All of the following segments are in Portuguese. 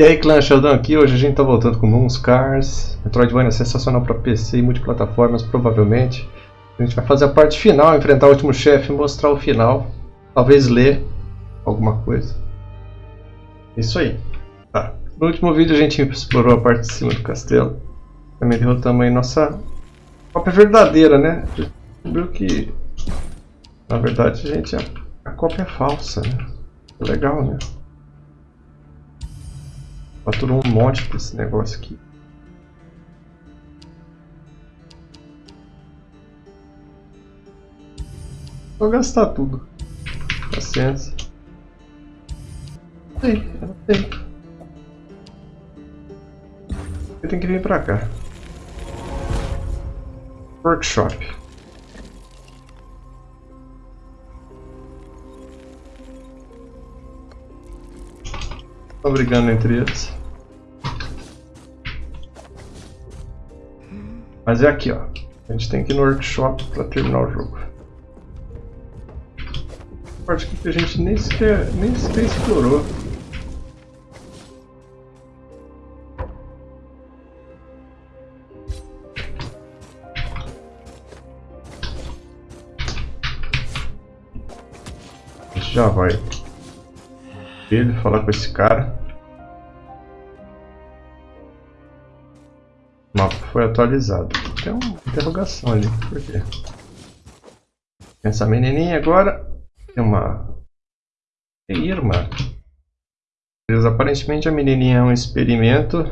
E aí clã Sheldon aqui, hoje a gente tá voltando com Moonscars Metroidvania é sensacional para PC e multiplataformas, provavelmente A gente vai fazer a parte final, enfrentar o último chefe, mostrar o final Talvez ler alguma coisa Isso aí tá. No último vídeo a gente explorou a parte de cima do castelo Também derrotamos aí nossa cópia verdadeira, né? Descobriu que na verdade gente a, a cópia é falsa, né? Legal, né? Faturou um monte desse negócio aqui. Vou gastar tudo. Paciência. Sei, eu sei. Eu tenho que vir pra cá. Workshop. Estão brigando entre eles. Mas é aqui, ó. A gente tem que ir no workshop para terminar o jogo. Parte que a gente nem sequer, nem sequer explorou. já vai ele falar com esse cara. Mapa foi atualizado. Tem uma interrogação ali. Por quê? Essa menininha agora tem uma irmã. Aparentemente a menininha é um experimento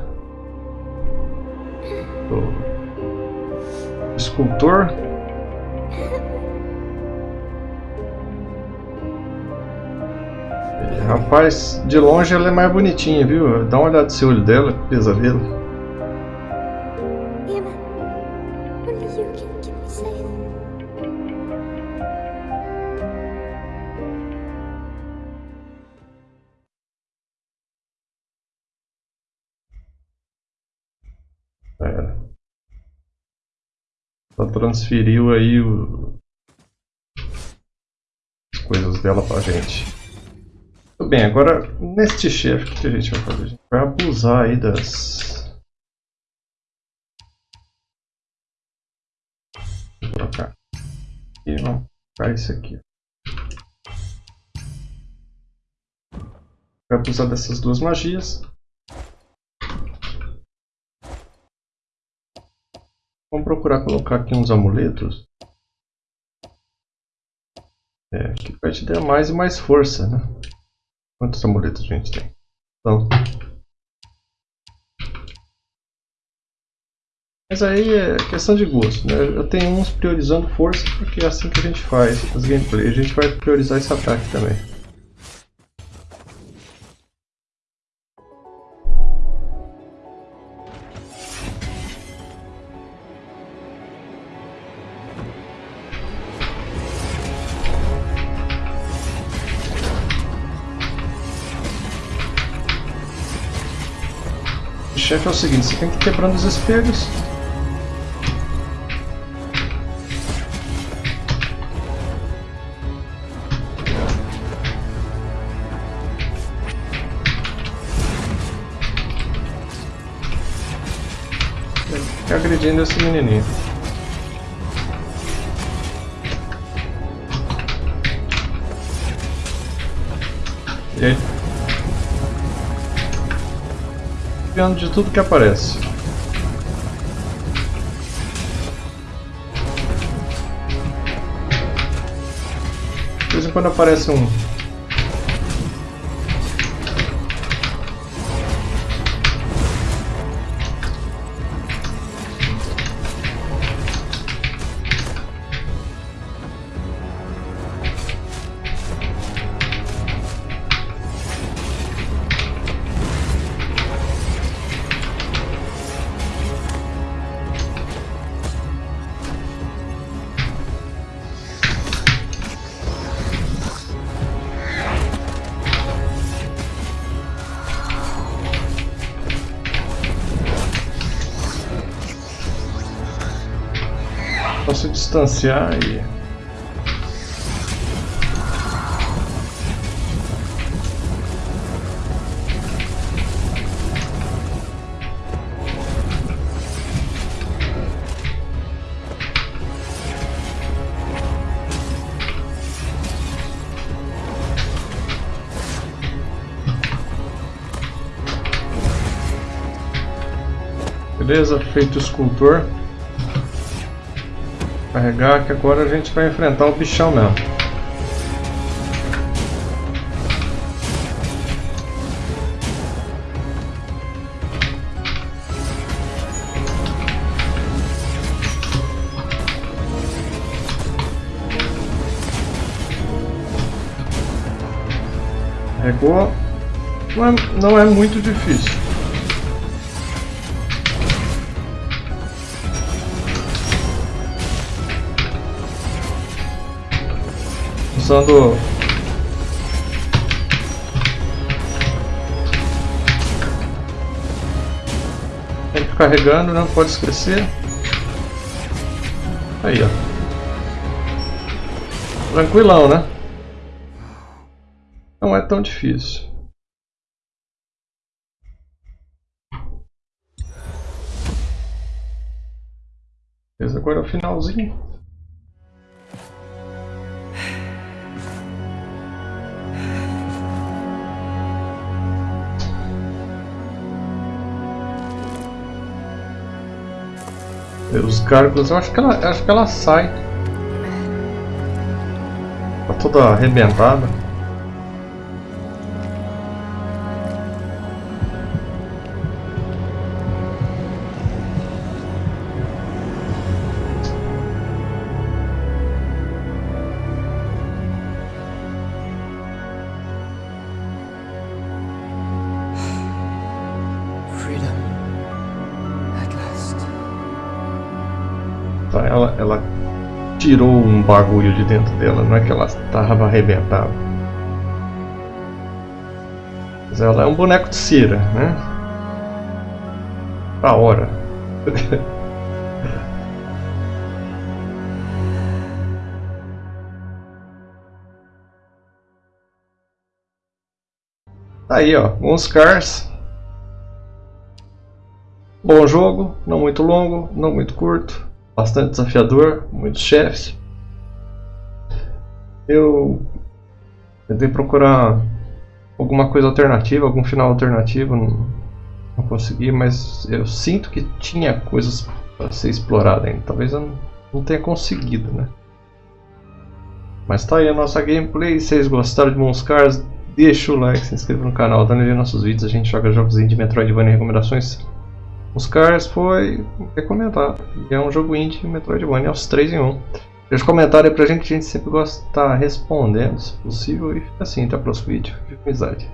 do escultor Rapaz, de longe ela é mais bonitinha, viu? Dá uma olhada no olho dela, pesadelo. Ela transferiu aí o... as coisas dela pra gente. Tudo bem, agora neste chefe, o que a gente vai fazer? A gente vai abusar aí das... Vou trocar. E vamos colocar isso aqui. Vai abusar dessas duas magias. Procurar colocar aqui uns amuletos. É, que vai te dar mais e mais força, né? Quantos amuletos a gente tem? Então. Mas aí é questão de gosto, né? Eu tenho uns priorizando força porque é assim que a gente faz as gameplays. A gente vai priorizar esse ataque também. Chefe é o seguinte, você tem que ir quebrando os espelhos. E agredindo esse menininho. E aí? Desviando de tudo que aparece. De vez em quando aparece um distanciar e... Beleza, feito o escultor. Carregar que agora a gente vai enfrentar o bichão mesmo. Carregou. Não é, não é muito difícil. Usando Sempre carregando, não pode esquecer. Aí, ó. Tranquilão, né? Não é tão difícil. Esse agora é o finalzinho. Os gárgulas, eu acho que ela, acho que ela sai. Tá toda arrebentada. Tá, ela, ela tirou um bagulho de dentro dela, não é que ela estava arrebentada. Mas ela é um boneco de cera, né? Da hora. Tá aí, ó, uns cars. Bom jogo, não muito longo, não muito curto bastante desafiador, muitos chefes. Eu tentei procurar alguma coisa alternativa, algum final alternativo, não, não consegui, mas eu sinto que tinha coisas para ser explorada ainda. Talvez eu não, tenha conseguido, né? Mas tá aí a nossa gameplay. Se vocês gostaram de Monscars, deixa o like, se inscreva no canal, dando ver nossos vídeos. A gente joga jogos de Metroidvania e recomendações os Cars foi recomendado. E é um jogo indie Metroidvania, aos 3 em 1. Deixa um comentário aí pra gente, a gente sempre gosta de estar respondendo, se possível. E assim, até o próximo vídeo. Com amizade.